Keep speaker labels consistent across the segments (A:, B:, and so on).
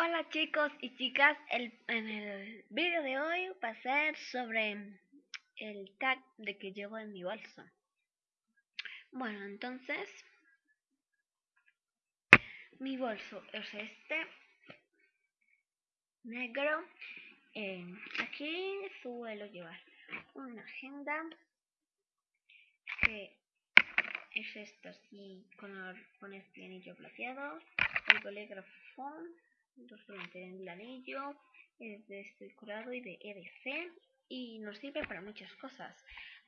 A: Hola chicos y chicas, el, en el vídeo de hoy va a ser sobre el tag de que llevo en mi bolso. Bueno, entonces, mi bolso es este, negro. Eh, aquí suelo llevar una agenda que es esta así, con, con este anillo plateado, el bolígrafo solamente en el anillo, es de curado y de EDC y nos sirve para muchas cosas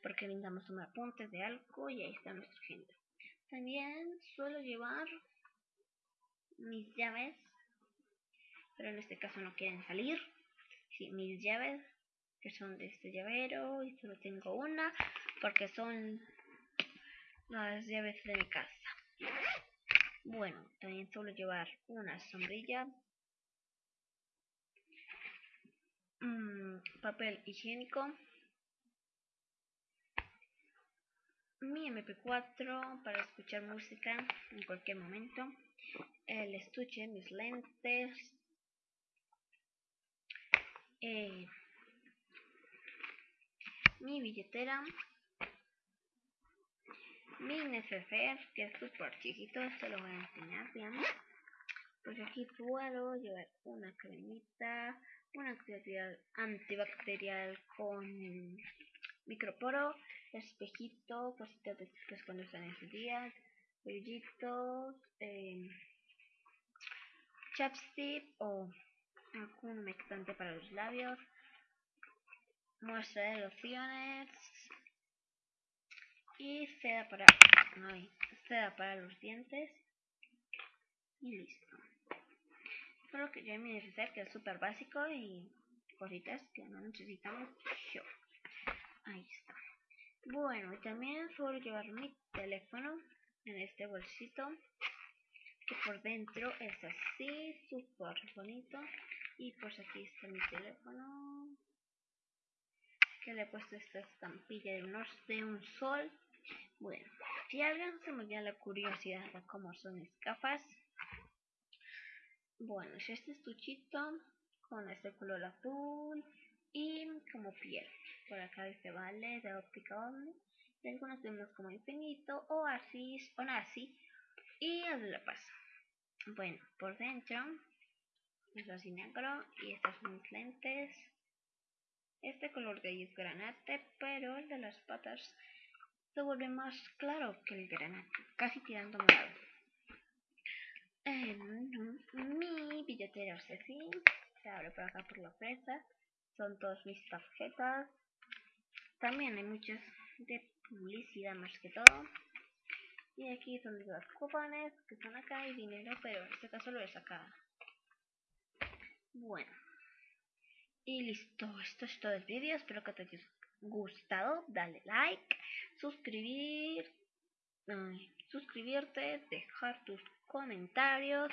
A: porque necesitamos tomar apuntes de algo y ahí está nuestra agenda. También suelo llevar mis llaves, pero en este caso no quieren salir. Sí, mis llaves que son de este llavero y solo tengo una porque son las llaves de mi casa. Bueno, también suelo llevar una sombrilla papel higiénico, mi MP4 para escuchar música en cualquier momento, el estuche, mis lentes, eh, mi billetera, mi neceser, que es súper chiquito, se lo voy a enseñar bien. Puedo llevar una cremita, una antibacterial con microporo, espejito, cositas de chicas cuando están en su día, brillitos, eh, chapstick o algún humectante para los labios, muestra de lociones y seda para, seda para los dientes y listo. Solo que yo mi neceser que es súper básico y cositas que no necesitamos yo. Ahí está. Bueno, y también suelo llevar mi teléfono en este bolsito que por dentro es así, súper bonito. Y pues aquí está mi teléfono que le he puesto esta estampilla de un, de un sol. Bueno, si alguien se me da la curiosidad de cómo son mis gafas, bueno, es este estuchito con este color azul y como piel. Por acá dice vale de óptica omni. Y tenemos como infinito, o así, o así. Y el la paz. Bueno, por dentro es así negro y estas son mis lentes. Este color de ahí es granate, pero el de las patas se vuelve más claro que el granate, casi tirando morado. Billetera es así, se abre por acá por la fresa, son todas mis tarjetas. También hay muchas de publicidad más que todo. Y aquí son los cupones que están acá y dinero, pero en este caso lo he sacado. Bueno. Y listo, esto es todo el vídeo, espero que te haya gustado, dale like, suscribir, suscribirte, dejar tus comentarios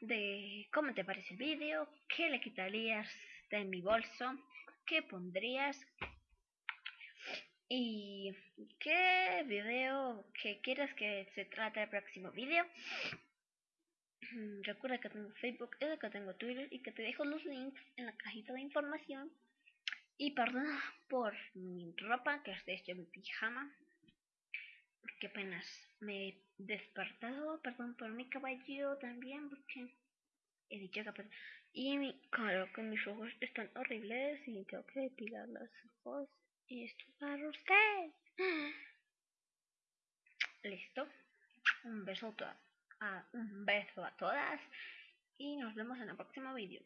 A: de cómo te parece el vídeo, qué le quitarías de mi bolso, qué pondrías y qué video que quieras que se trate el próximo vídeo. Recuerda que tengo Facebook y que tengo Twitter y que te dejo los links en la cajita de información. Y perdona por mi ropa, que es de hecho mi pijama. Porque apenas me he despertado. Perdón por mi caballo también, porque he dicho que... Y mi, claro que mis ojos están horribles y tengo que depilar los ojos. Y esto es para usted. Listo. Un beso a, un beso a todas y nos vemos en el próximo vídeo.